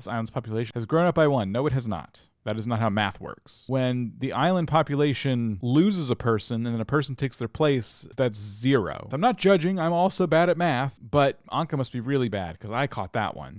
This island's population has grown up by one. No, it has not. That is not how math works. When the island population loses a person and then a person takes their place, that's zero. I'm not judging. I'm also bad at math, but Anka must be really bad because I caught that one.